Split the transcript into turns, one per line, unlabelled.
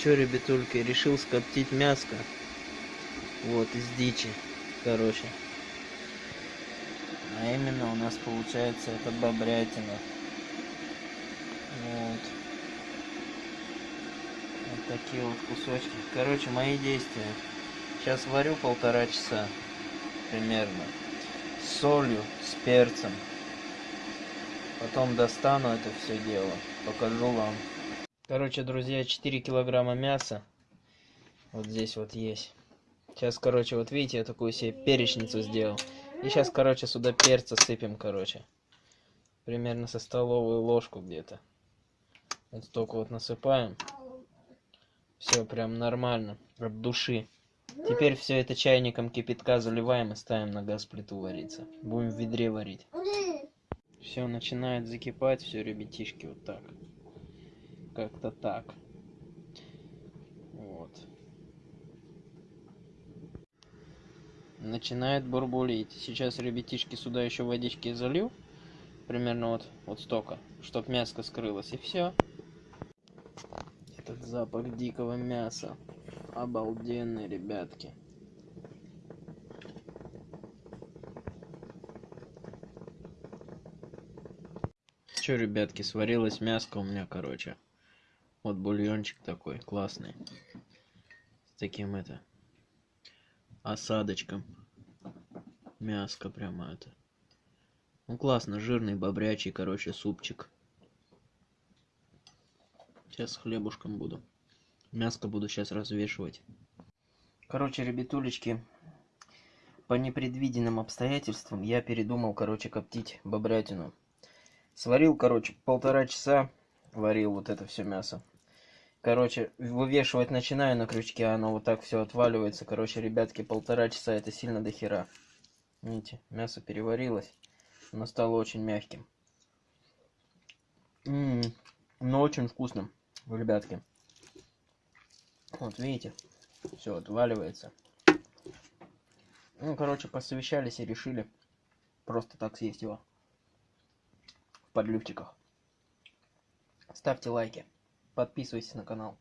Чё, ребятульки, решил скоптить мяско. Вот, из дичи, короче. А именно у нас получается это бобрятина. Вот. Вот такие вот кусочки. Короче, мои действия. Сейчас варю полтора часа примерно. С солью, с перцем. Потом достану это все дело. Покажу вам. Короче, друзья, 4 килограмма мяса. Вот здесь вот есть. Сейчас, короче, вот видите, я такую себе перечницу сделал. И сейчас, короче, сюда перца сыпем, короче. Примерно со столовую ложку где-то. Вот столько вот насыпаем. Все прям нормально, от души. Теперь все это чайником кипятка заливаем и ставим на газ плиту вариться. Будем в ведре варить. Все начинает закипать, все, ребятишки, вот так. Как-то так. Вот. Начинает бурбулить. Сейчас, ребятишки, сюда еще водички залью. Примерно вот, вот столько, чтоб мяско скрылось. И все. Этот запах дикого мяса. Обалденный, ребятки. Че, ребятки, сварилось мяско у меня, короче. Вот бульончик такой, классный. С таким это осадочком. Мяско прямо это. Ну классно, жирный, бобрячий, короче, супчик. Сейчас с хлебушком буду. Мяско буду сейчас развешивать. Короче, ребятулечки, по непредвиденным обстоятельствам я передумал, короче, коптить бобрятину. Сварил, короче, полтора часа варил вот это все мясо. Короче, вывешивать начинаю на крючке, оно вот так все отваливается. Короче, ребятки, полтора часа это сильно до хера. Видите, мясо переварилось. Оно стало очень мягким. М -м -м, но очень вкусным, ребятки. Вот видите, все отваливается. Ну, короче, посовещались и решили просто так съесть его. В подливчиках. Ставьте лайки. Подписывайтесь на канал.